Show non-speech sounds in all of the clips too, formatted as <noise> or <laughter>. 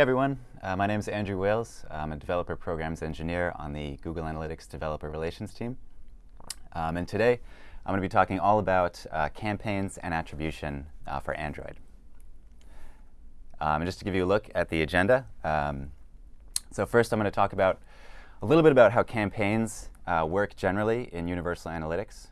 Hey everyone, uh, my name is Andrew Wales. I'm a developer programs engineer on the Google Analytics Developer Relations team. Um, and today I'm going to be talking all about uh, campaigns and attribution uh, for Android. Um, and just to give you a look at the agenda, um, so first I'm going to talk about a little bit about how campaigns uh, work generally in Universal Analytics.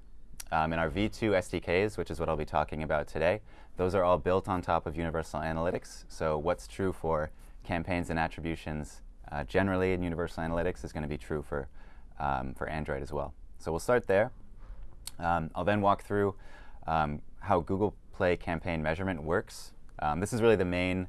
Um, in our V2 SDKs, which is what I'll be talking about today, those are all built on top of Universal Analytics. So what's true for campaigns and attributions uh, generally in Universal Analytics is going to be true for, um, for Android as well. So we'll start there. Um, I'll then walk through um, how Google Play campaign measurement works. Um, this is really the main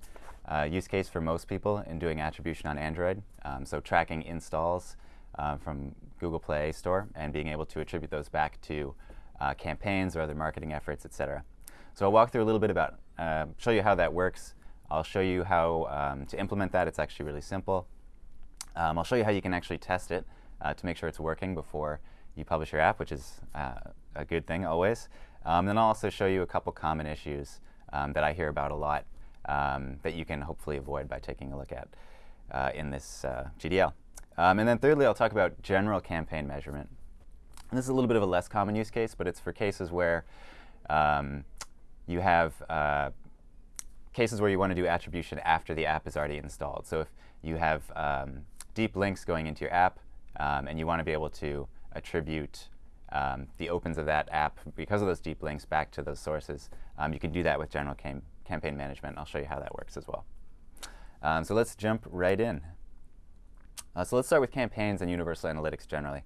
uh, use case for most people in doing attribution on Android. Um, so tracking installs uh, from Google Play Store and being able to attribute those back to uh, campaigns or other marketing efforts, et cetera. So I'll walk through a little bit about, uh, show you how that works, I'll show you how um, to implement that. It's actually really simple. Um, I'll show you how you can actually test it uh, to make sure it's working before you publish your app, which is uh, a good thing always. Um, then I'll also show you a couple common issues um, that I hear about a lot um, that you can hopefully avoid by taking a look at uh, in this uh, GDL. Um, and then thirdly, I'll talk about general campaign measurement. And this is a little bit of a less common use case, but it's for cases where you have uh, cases where you want to do attribution after the app is already installed. So if you have um, deep links going into your app um, and you want to be able to attribute um, the opens of that app because of those deep links back to those sources, um, you can do that with general cam campaign management. I'll show you how that works as well. Um, so let's jump right in. Uh, so let's start with campaigns and universal analytics generally.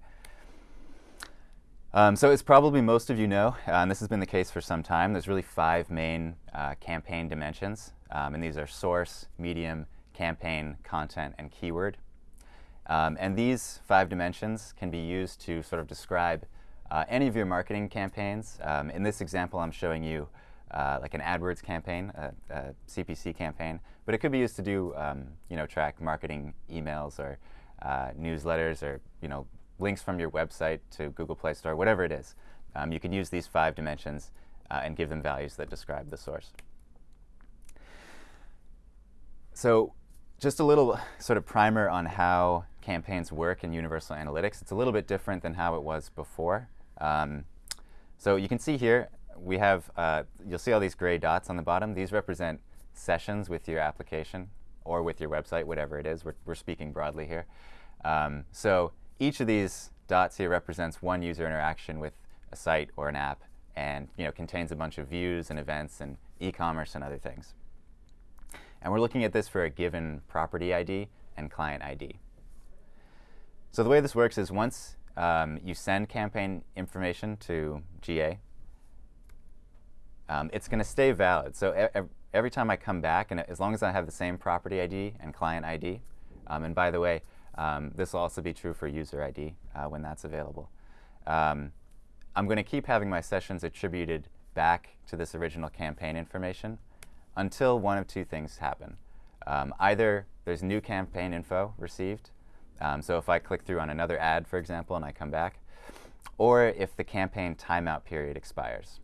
Um, so as probably most of you know, uh, and this has been the case for some time, there's really five main uh, campaign dimensions. Um, and these are source, medium, campaign, content, and keyword. Um, and these five dimensions can be used to sort of describe uh, any of your marketing campaigns. Um, in this example, I'm showing you uh, like an AdWords campaign, a, a, CPC campaign, but it could be used to do, um, you know, track marketing emails or uh, newsletters or, you know, links from your website to Google Play Store, whatever it is. Um, you can use these five dimensions uh, and give them values that describe the source. So just a little sort of primer on how campaigns work in Universal Analytics. It's a little bit different than how it was before. Um, so you can see here, we have, uh, you'll see all these gray dots on the bottom. These represent sessions with your application or with your website, whatever it is. We're, we're speaking broadly here. Um, so each of these dots here represents one user interaction with a site or an app and you know, contains a bunch of views and events and e-commerce and other things. And we're looking at this for a given property ID and client ID. So the way this works is once um, you send campaign information to GA, um, it's going to stay valid. So every time I come back, and as long as I have the same property ID and client ID, um, and by the way, um, this will also be true for user ID uh, when that's available. Um, I'm going to keep having my sessions attributed back to this original campaign information until one of two things happen. Um, either there's new campaign info received, um, so if I click through on another ad, for example, and I come back, or if the campaign timeout period expires.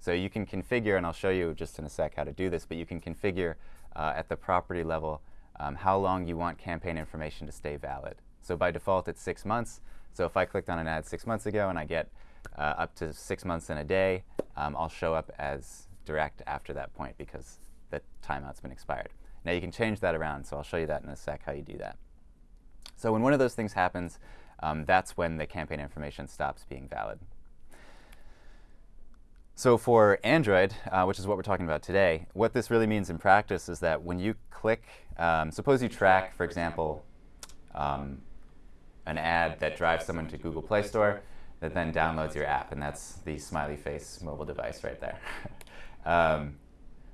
So you can configure, and I'll show you just in a sec how to do this, but you can configure uh, at the property level um, how long you want campaign information to stay valid. So by default, it's six months. So if I clicked on an ad six months ago and I get uh, up to six months in a day, um, I'll show up as direct after that point because the timeout's been expired. Now you can change that around, so I'll show you that in a sec how you do that. So when one of those things happens, um, that's when the campaign information stops being valid. So for Android, uh, which is what we're talking about today, what this really means in practice is that when you click, um, suppose you track, for example, um, an ad that drives someone to Google Play Store that then downloads your app, and that's the smiley face mobile device right there. <laughs> um,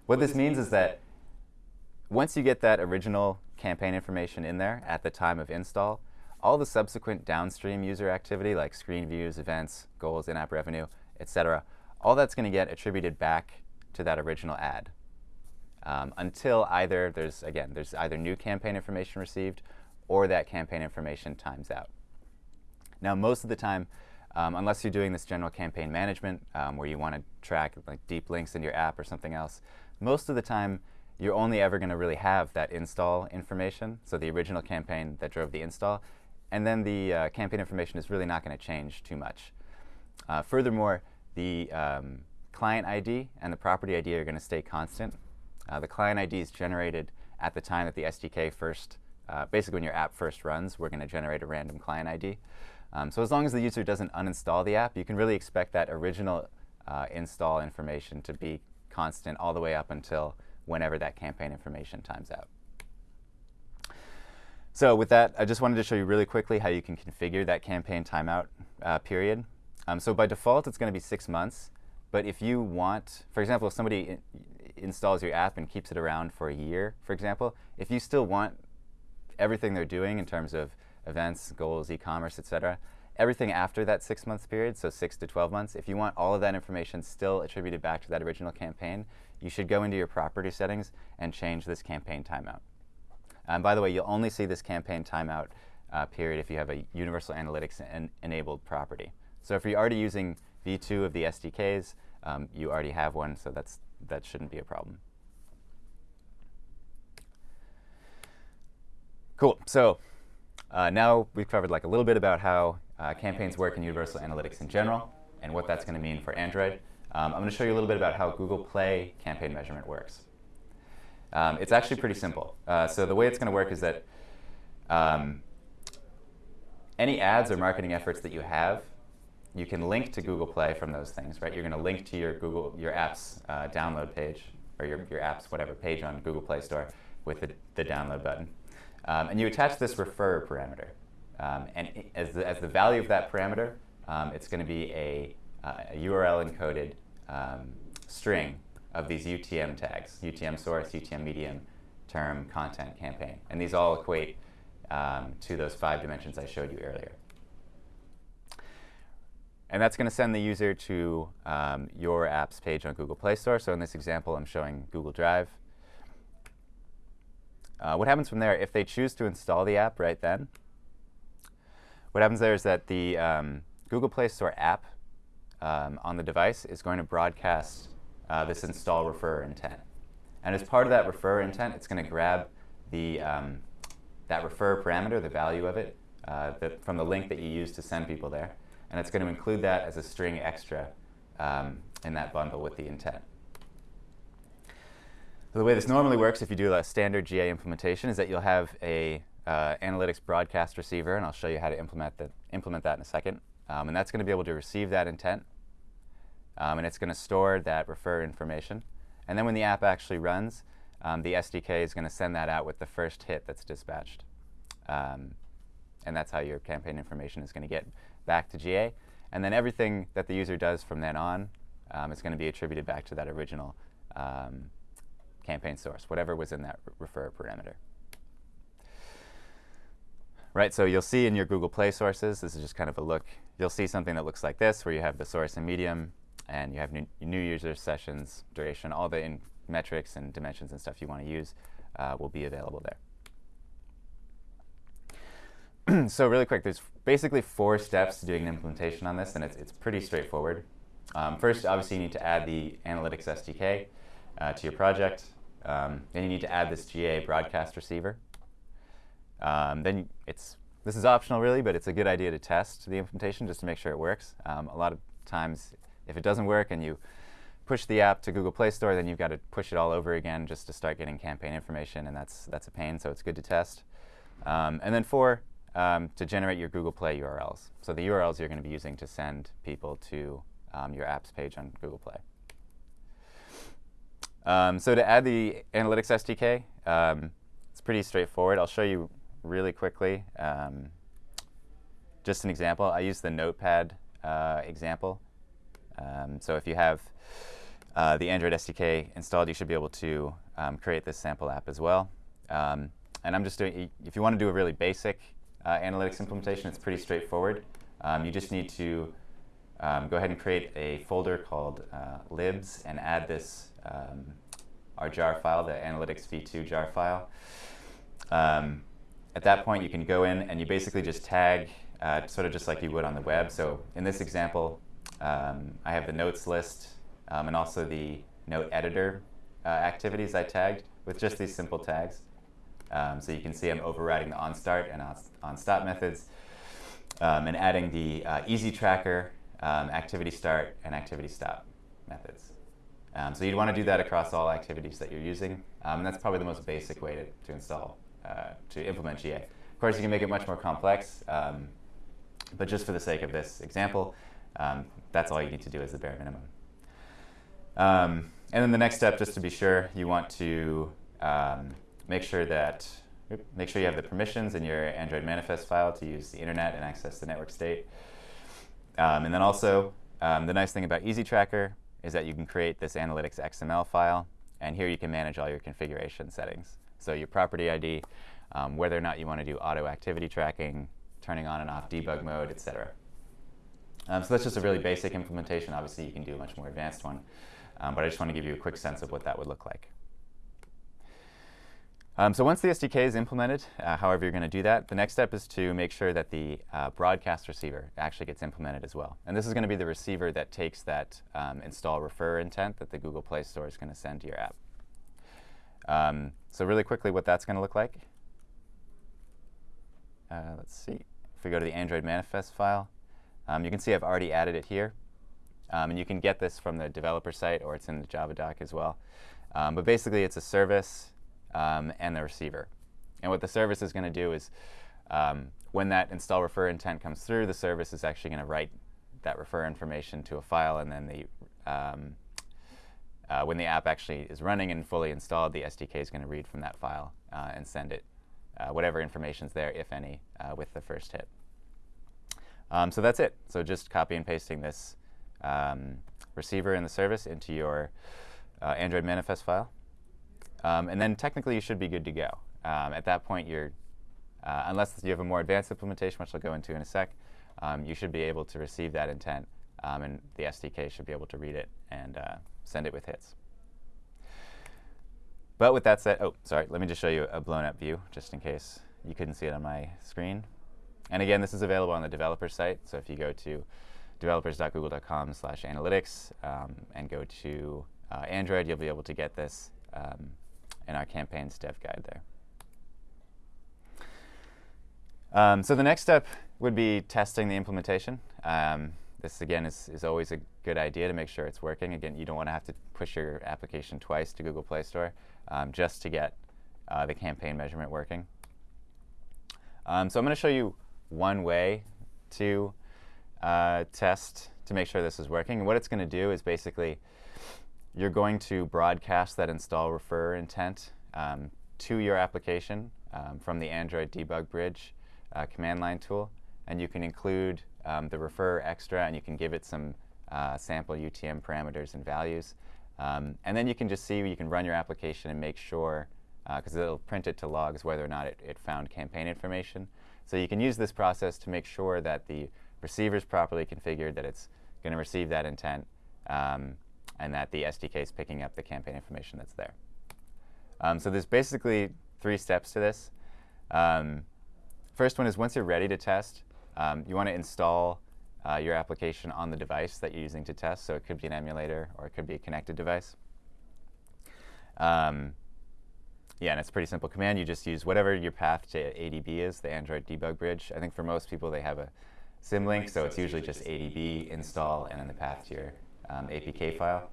what this means is that once you get that original campaign information in there at the time of install, all the subsequent downstream user activity like screen views, events, goals, in-app revenue, etc., all that's going to get attributed back to that original ad um, until either there's, again, there's either new campaign information received or that campaign information times out. Now, most of the time, um, unless you're doing this general campaign management um, where you want to track like deep links in your app or something else, most of the time you're only ever going to really have that install information, so the original campaign that drove the install, and then the uh, campaign information is really not going to change too much. Uh, furthermore, the um, client ID and the property ID are going to stay constant. Uh, the client ID is generated at the time that the SDK first, uh, basically when your app first runs, we're going to generate a random client ID. Um, so as long as the user doesn't uninstall the app, you can really expect that original uh, install information to be constant all the way up until whenever that campaign information times out. So with that, I just wanted to show you really quickly how you can configure that campaign timeout uh, period. Um, so by default, it's going to be six months. But if you want, for example, if somebody installs your app and keeps it around for a year, for example, if you still want everything they're doing in terms of events, goals, e-commerce, etc., everything after that six month period, so six to 12 months, if you want all of that information still attributed back to that original campaign, you should go into your property settings and change this campaign timeout. And by the way, you'll only see this campaign timeout uh, period if you have a Universal Analytics en enabled property. So if you're already using V2 of the SDKs, um, you already have one, so that's, that shouldn't be a problem. Cool. So uh, now we've covered like a little bit about how uh, campaigns work in Universal Analytics in general and what that's going to mean for Android. Um, I'm going to show you a little bit about how Google Play campaign measurement works. Um, it's actually pretty simple. Uh, so the way it's going to work is that um, any ads or marketing efforts that you have, you can link to Google Play from those things, right? You're going to link to your Google, your app's uh, download page, or your, your app's whatever page on Google Play Store with the, the download button. Um, and you attach this refer parameter. Um, and as the, as the value of that parameter, um, it's going to be a, uh, a URL encoded um, string of these UTM tags, UTM source, UTM medium, term, content, campaign. And these all equate um, to those five dimensions I showed you earlier. And that's going to send the user to um, your app's page on Google Play Store. So in this example, I'm showing Google Drive. Uh, what happens from there, if they choose to install the app right then, what happens there is that the um, Google Play Store app um, on the device is going to broadcast uh, this install refer intent. And as part of that refer intent, it's going to grab the, um, that refer parameter, the value of it, uh, from the link that you use to send people there. And it's going to include that as a string extra um, in that bundle with the intent. So the way this normally works if you do a standard GA implementation is that you'll have a uh, analytics broadcast receiver, and I'll show you how to implement, the, implement that in a second. Um, and that's going to be able to receive that intent um, and it's going to store that refer information. And then when the app actually runs, um, the SDK is going to send that out with the first hit that's dispatched. Um, and that's how your campaign information is going to get back to GA. And then everything that the user does from then on um, is going to be attributed back to that original um, campaign source, whatever was in that refer parameter. Right, so you'll see in your Google Play sources, this is just kind of a look, you'll see something that looks like this, where you have the source and medium, and you have new, new user sessions, duration, all the metrics and dimensions and stuff you want to use uh, will be available there. <clears throat> so really quick, there's basically four steps to doing an implementation on this, and it's, it's pretty straightforward. Um, first, obviously, you need to add the Analytics SDK uh, to your project. Um, then you need to add this GA broadcast receiver. Um, then it's this is optional, really, but it's a good idea to test the implementation just to make sure it works. Um, a lot of times if it doesn't work and you push the app to Google Play Store, then you've got to push it all over again just to start getting campaign information, and that's, that's a pain, so it's good to test. Um, and then four, um, to generate your Google Play URLs. So the URLs you're going to be using to send people to um, your apps page on Google Play. Um, so to add the Analytics SDK, um, it's pretty straightforward. I'll show you really quickly. Um, just an example. I use the Notepad uh, example. Um, so if you have uh, the Android SDK installed, you should be able to create this sample app as well. And I'm just doing, if you want to do a really basic uh, analytics implementation, it's pretty straightforward. Um, you just need to um, go ahead and create a folder called uh, libs and add this, um, our jar file, the analytics v2 jar file. at that point, you can go in and you basically just tag uh, sort of just like you would on the web. So in this example, um, I have the notes list um, and also the note editor uh, activities I tagged with just these simple tags. Um, so you can see I'm overriding the onStart and onStop methods um, and adding the uh, easy tracker, um, activity start, and activity stop methods. Um, so you'd want to do that across all activities that you're using. Um, and that's probably the most basic way to, to install, uh, to implement GA. Of course, you can make it much more complex, um, but just for the sake of this example, that's all you need to do as the bare minimum. Um, and then the next step, just to be sure, you want to make sure that make sure you have the permissions in your Android manifest file to use the internet and access the network state. Um, and then also, um, the nice thing about Easy Tracker is that you can create this analytics XML file, and here you can manage all your configuration settings. So your property ID, um, whether or not you want to do auto activity tracking, turning on and off debug mode, etc. Um, so that's just a really basic implementation. Obviously, you can do a much more advanced one, um, but I just want to give you a quick sense of what that would look like. Um, so once the SDK is implemented, uh, however you're going to do that, the next step is to make sure that the uh, broadcast receiver actually gets implemented as well. And this is going to be the receiver that takes that um, install refer intent that the Google Play Store is going to send to your app. Um, so really quickly, what that's going to look like. Uh, let's see. If we go to the Android manifest file, um, you can see I've already added it here. Um, and you can get this from the developer site, or it's in the Java doc as well. Um, but basically, it's a service um, and the receiver. And what the service is going to do is um, when that install refer intent comes through, the service is actually going to write that refer information to a file, and then the um, uh, when the app actually is running and fully installed, the SDK is going to read from that file uh, and send it uh, whatever information is there, if any, uh, with the first hit. Um, so that's it. So just copy and pasting this um, receiver and the service into your uh, Android manifest file. Um, and then technically you should be good to go. Um, at that point, you're, uh, unless you have a more advanced implementation, which I'll go into in a sec, um, you should be able to receive that intent, um, and the SDK should be able to read it and uh, send it with hits. But with that said, oh, sorry, let me just show you a blown up view, just in case you couldn't see it on my screen. And again, this is available on the developer site. So if you go to developers.google.com slash analytics um, and go to uh, Android, you'll be able to get this um, in our campaigns dev guide there. Um, so the next step would be testing the implementation. Um, this, again, is, is always a good idea to make sure it's working. Again, you don't want to have to push your application twice to Google Play Store um, just to get uh, the campaign measurement working. Um, so I'm going to show you one way to uh, test to make sure this is working. And what it's going to do is basically you're going to broadcast that install refer intent um, to your application um, from the Android debug bridge uh, command line tool. And you can include um, the refer extra and you can give it some uh, sample UTM parameters and values. Um, and then you can just see, you can run your application and make sure, because uh, it'll print it to logs whether or not it, it found campaign information. So you can use this process to make sure that the receiver is properly configured, that it's going to receive that intent, um, and that the SDK is picking up the campaign information that's there. Um, so there's basically three steps to this. Um, first one is once you're ready to test, um, you want to install uh, your application on the device that you're using to test. So it could be an emulator or it could be a connected device. Um, yeah, and it's a pretty simple command. You just use whatever your path to ADB is, the Android debug bridge. I think for most people they have a symlink, so it's usually just ADB install and then the path to your um, APK file.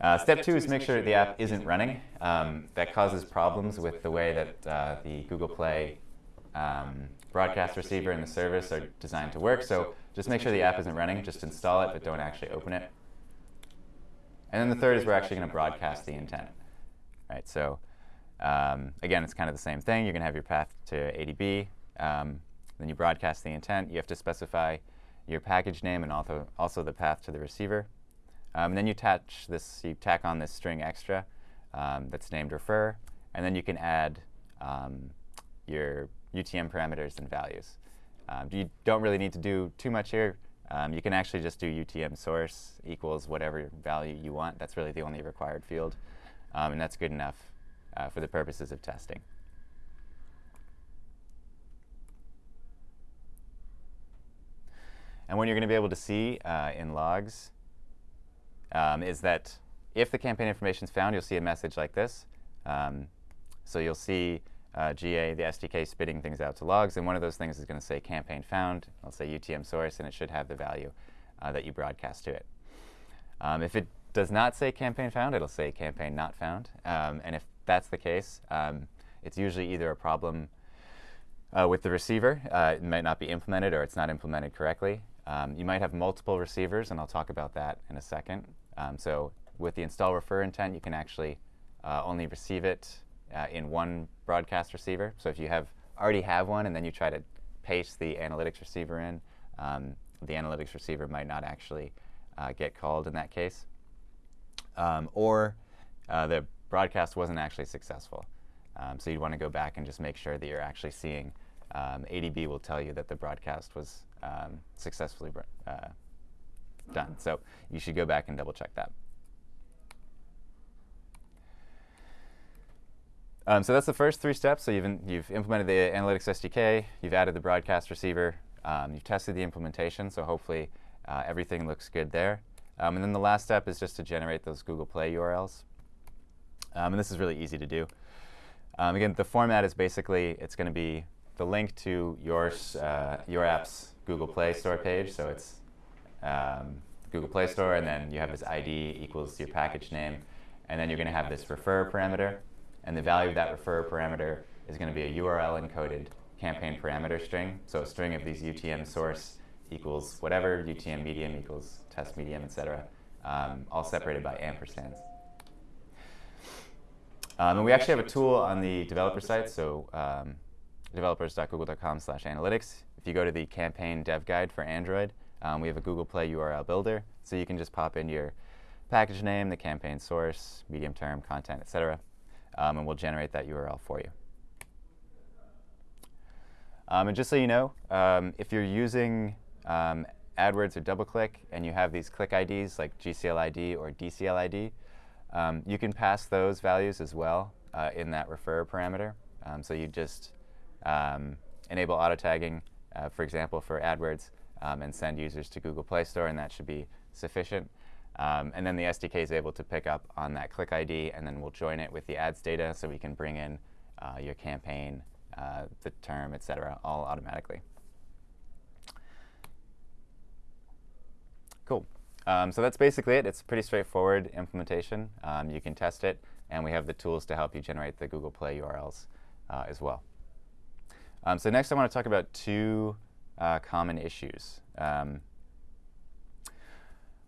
Uh, step two is make sure the app isn't running. Um, that causes problems with the way that uh, the Google Play um, broadcast receiver and the service are designed to work. So just make sure the app isn't running. Just install it, but don't actually open it. And then the third is we're actually going to broadcast the intent. Right, so um, again, it's kind of the same thing. You're going to have your path to ADB. Um, then you broadcast the intent. You have to specify your package name and also, also the path to the receiver. Um, and then you attach this, you tack on this string extra um, that's named refer, and then you can add um, your UTM parameters and values. Um, you don't really need to do too much here. Um, you can actually just do UTM source equals whatever value you want. That's really the only required field, um, and that's good enough uh, for the purposes of testing. And what you're going to be able to see uh, in logs um, is that if the campaign information is found, you'll see a message like this. Um, so you'll see uh, GA, the SDK, spitting things out to logs, and one of those things is going to say campaign found. I'll say UTM source, and it should have the value uh, that you broadcast to it. Um, if it does not say campaign found, it'll say campaign not found. Um, and if that's the case, um, it's usually either a problem uh, with the receiver. Uh, it might not be implemented or it's not implemented correctly. Um, you might have multiple receivers, and I'll talk about that in a second. Um, so with the install refer intent, you can actually uh, only receive it uh, in one broadcast receiver. So if you have already have one and then you try to paste the analytics receiver in, um, the analytics receiver might not actually uh, get called in that case. Um, or uh, the broadcast wasn't actually successful. Um, so you'd want to go back and just make sure that you're actually seeing um, ADB will tell you that the broadcast was um, successfully uh, done. So you should go back and double check that. Um, so that's the first three steps. So you've, in, you've implemented the analytics SDK, you've added the broadcast receiver, um, you've tested the implementation, so hopefully uh, everything looks good there. Um, and then the last step is just to generate those Google Play URLs. Um, and this is really easy to do. Um, again, the format is basically, it's going to be the link to your, uh, your app's Google Play Store page. So it's um, Google Play Store, and then you have this ID equals your package name. And then you're going to have this refer parameter. And the value of that refer parameter is going to be a URL encoded campaign parameter string. So a string of these UTM source equals whatever, UTM medium equals test medium, etc., um, all separated by ampersands. Um, and we actually have a tool on the developer site, so um, developers.google.com slash analytics. If you go to the campaign dev guide for Android, um, we have a Google Play URL builder, so you can just pop in your package name, the campaign source, medium term, content, etc um, and we'll generate that URL for you. Um, and just so you know, um, if you're using um, AdWords or DoubleClick and you have these click IDs like GCLID or DCLID, um, you can pass those values as well uh, in that refer parameter. So you just enable auto tagging, uh, for example, for AdWords, and send users to Google Play Store, and that should be sufficient. Um, and then the SDK is able to pick up on that click ID, and then we'll join it with the ads data so we can bring in uh, your campaign, uh, the term, et cetera, all automatically. Cool. Um, so that's basically it. It's a pretty straightforward implementation. Um, you can test it, and we have the tools to help you generate the Google Play URLs uh, as well. Um, so next I want to talk about two uh, common issues. Um,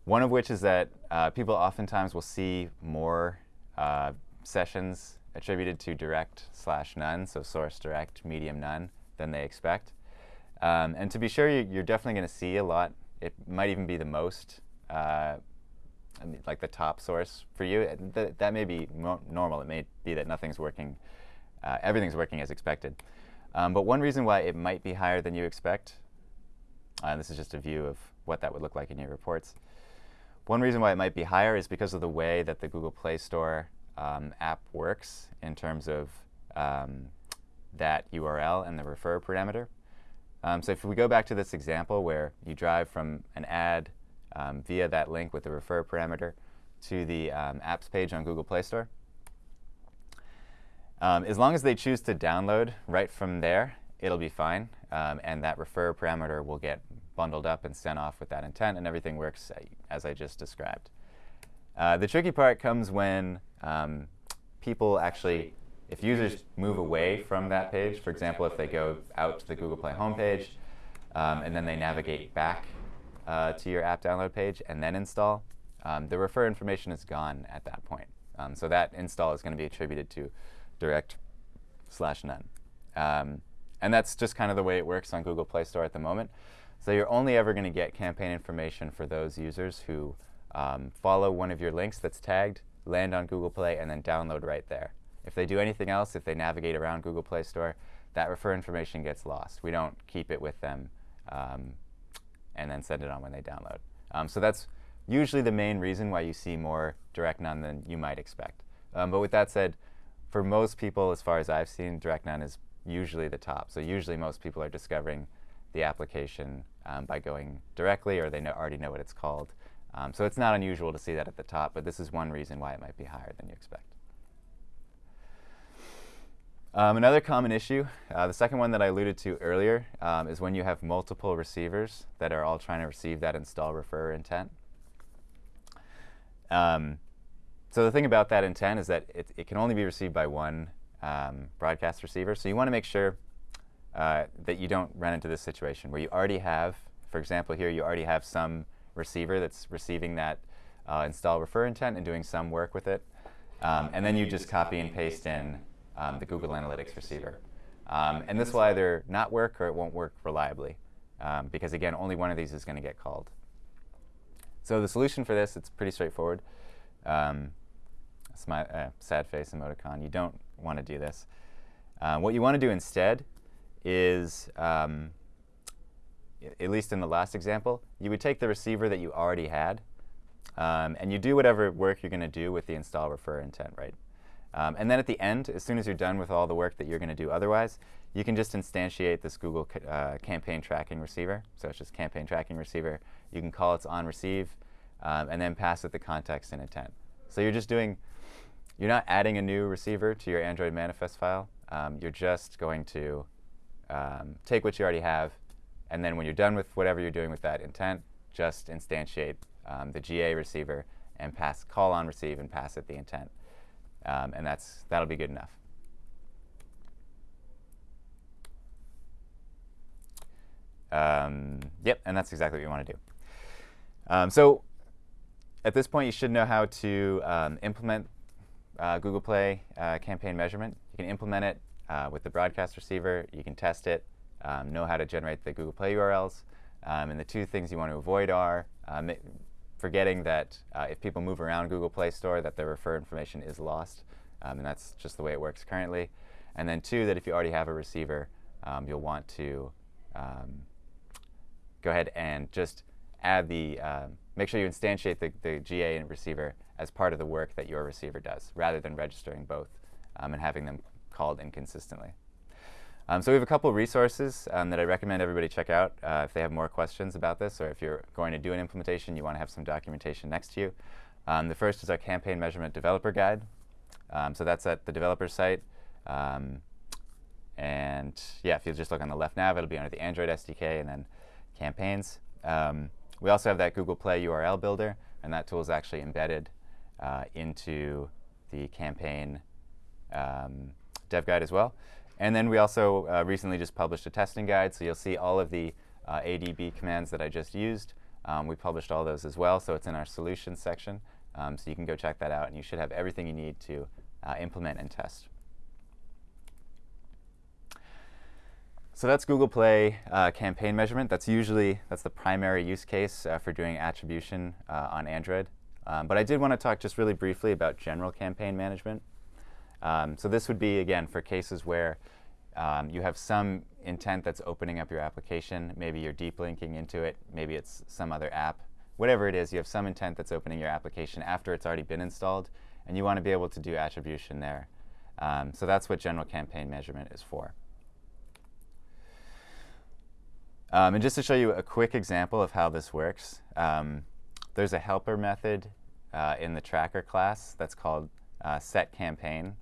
one of which is that uh, people oftentimes will see more uh, sessions attributed to direct slash none, so source direct, medium none, than they expect. Um, and to be sure, you're definitely going to see a lot. It might even be the most, uh, I mean, like the top source for you. Th that may be normal. It may be that nothing's working, uh, everything's working as expected. Um, but one reason why it might be higher than you expect, and uh, this is just a view of what that would look like in your reports, one reason why it might be higher is because of the way that the Google Play Store um, app works in terms of um, that URL and the refer parameter. Um, so if we go back to this example where you drive from an ad um, via that link with the refer parameter to the um, apps page on Google Play Store, um, as long as they choose to download right from there, it'll be fine. and that refer parameter will get bundled up and sent off with that intent, and everything works as I just described. Uh, the tricky part comes when um, people actually, if users move away from that page, for example, if they go out to the Google Play homepage um, and then they navigate back uh, to your app download page and then install, um, the refer information is gone at that point. Um, so that install is going to be attributed to direct slash none. Um, and that's just kind of the way it works on Google Play Store at the moment. So you're only ever going to get campaign information for those users who um, follow one of your links that's tagged, land on Google Play, and then download right there. If they do anything else, if they navigate around Google Play Store, that refer information gets lost. We don't keep it with them um, and then send it on when they download. Um, so that's usually the main reason why you see more direct none than you might expect. Um, but with that said, for most people, as far as I've seen, direct none is usually the top. So usually most people are discovering the application um, by going directly or they know, already know what it's called Um, so it's not unusual to see that at the top, but this is one reason why it might be higher than you expect. Um, another common issue, uh, the second one that I alluded to earlier, um, is when you have multiple receivers that are all trying to receive that install refer intent. Um, so the thing about that intent is that it, it can only be received by one um, broadcast receiver. So you want to make sure uh, that you don't run into this situation where you already have, for example, here you already have some receiver that's receiving that uh, install refer intent and doing some work with it. Um, and then you just copy and paste in um, the Google Analytics receiver. Um, and this will either not work or it won't work reliably. Um, because again, only one of these is going to get called. So the solution for this, it's pretty straightforward. Um, my uh, sad face emoticon. You don't want to do this. Uh, what you want to do instead is, um, at least in the last example, you would take the receiver that you already had, um, and you do whatever work you're going to do with the install refer intent, right? Um, and then at the end, as soon as you're done with all the work that you're going to do otherwise, you can just instantiate this Google uh, campaign tracking receiver. So it's just campaign tracking receiver. You can call its on receive, um, and then pass it the context and intent. So you're just doing, you're not adding a new receiver to your Android manifest file. Um, you're just going to um, take what you already have, and then when you're done with whatever you're doing with that intent, just instantiate um, the GA receiver and pass call on receive and pass it the intent. Um, and that's that'll be good enough. Um, yep, and that's exactly what you want to do. Um, so at this point, you should know how to implement uh, Google Play uh, campaign measurement. You can implement it uh, with the broadcast receiver. You can test it, um, know how to generate the Google Play URLs. Um, and the two things you want to avoid are um, forgetting that uh, if people move around Google Play Store, that their refer information is lost. Um, and that's just the way it works currently. And then two, that if you already have a receiver, um, you'll want to um, go ahead and just add the, uh, make sure you instantiate the, the GA and receiver as part of the work that your receiver does, rather than registering both um, and having them called inconsistently. Um, so we have a couple resources um, that I recommend everybody check out uh, if they have more questions about this or if you're going to do an implementation, you want to have some documentation next to you. Um, the first is our campaign measurement developer guide. Um, so that's at the developer site. Um, and yeah, if you just look on the left nav, it'll be under the Android SDK and then campaigns. Um, we also have that Google Play URL builder, and that tool is actually embedded uh, into the campaign dev guide as well. And then we also uh, recently just published a testing guide, so you'll see all of the uh, ADB commands that I just used. Um, we published all those as well, so it's in our solutions section. Um, so you can go check that out, and you should have everything you need to uh, implement and test. So that's Google Play uh, campaign measurement. That's usually that's the primary use case uh, for doing attribution uh, on Android. Um, but I did want to talk just really briefly about general campaign management. Um, so this would be, again, for cases where um, you have some intent that's opening up your application. Maybe you're deep linking into it. Maybe it's some other app. Whatever it is, you have some intent that's opening your application after it's already been installed, and you want to be able to do attribution there. Um, so that's what general campaign measurement is for. Um, and just to show you a quick example of how this works, um, there's a helper method uh, in the tracker class that's called uh, set campaign.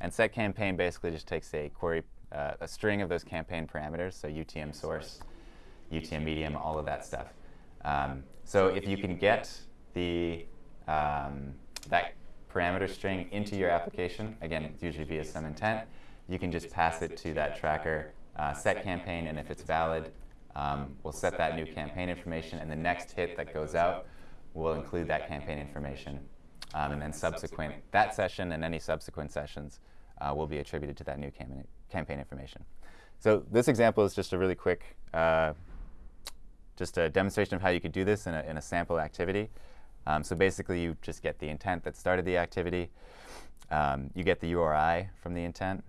And set campaign basically just takes a query, uh, a string of those campaign parameters, so UTM source, UTM medium, all of that stuff. Um, so if you can get the um, that parameter string into your application, again, it's usually via some intent, you can just pass it to that tracker uh, set campaign, and if it's valid, um, we'll set that new campaign information, and the next hit that goes out will include that campaign information. Um, and then subsequent, that session and any subsequent sessions uh, will be attributed to that new cam campaign information. So this example is just a really quick, uh, just a demonstration of how you could do this in a, in a sample activity. Um, so basically, you just get the intent that started the activity. Um, you get the URI from the intent.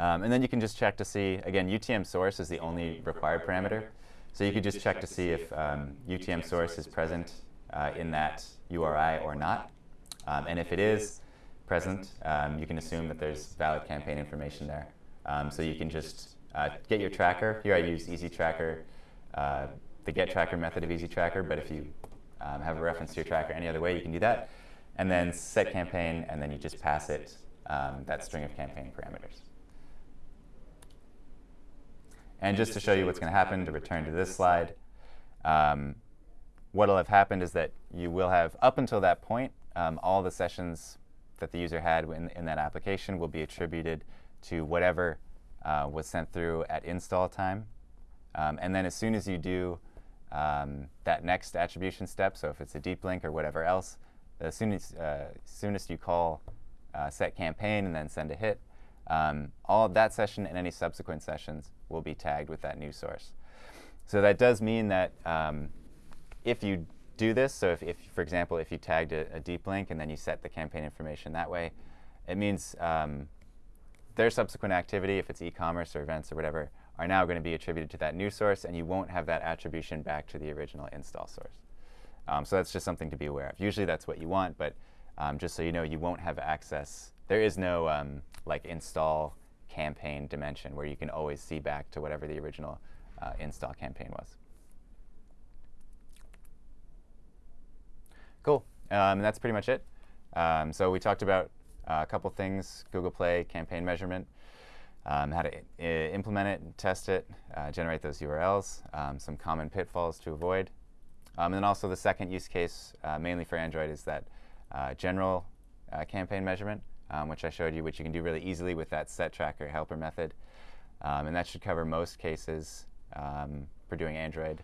Um, and then you can just check to see, again, UTM source is the only required parameter. So you could just check to see if UTM um, source is present uh, in that URI or not. Um, and if it is, present, um, you can assume that there's valid campaign information there. Um, so you can just uh, get your tracker. Here I use Easy Tracker, uh, the get tracker method of Easy Tracker, but if you um, have a reference to your tracker any other way, you can do that. And then set campaign, and then you just pass it that string of campaign parameters. And just to show you what's going to happen, to return to this slide, um, what will have happened is that you will have, up until that point, um, all the sessions that the user had in, in, that application will be attributed to whatever uh, was sent through at install time. Um, and then as soon as you do um, that next attribution step, so if it's a deep link or whatever else, as soon as uh, soonest you call uh, set campaign and then send a hit, um, all of that session and any subsequent sessions will be tagged with that new source. So that does mean that um, if you do this, so if, if, for example, if you tagged a, a, deep link and then you set the campaign information that way, it means um, their subsequent activity, if it's e-commerce or events or whatever, are now going to be attributed to that new source, and you won't have that attribution back to the original install source. Um, so that's just something to be aware of. Usually that's what you want, but um, just so you know, you won't have access. There is no um, like install campaign dimension where you can always see back to whatever the original uh, install campaign was. Cool. Um, and that's pretty much it. Um, so we talked about uh, a couple things, Google Play, campaign measurement, um, how to implement it test it, uh, generate those URLs, um, some common pitfalls to avoid. Um, and then also the second use case, uh, mainly for Android, is that uh, general uh, campaign measurement, um, which I showed you, which you can do really easily with that set tracker helper method. and that should cover most cases for doing Android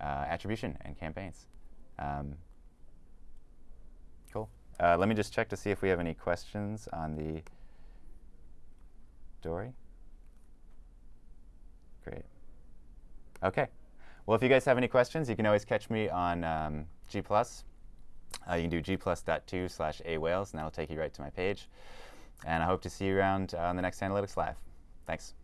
uh, attribution and campaigns. Um, cool. Uh, let me just check to see if we have any questions on the story. Great. OK. Well, if you guys have any questions, you can always catch me on um, G+. Uh, you can do g+.2 slash awales, and that'll take you right to my page. And I hope to see you around uh, on the next Analytics Live. Thanks.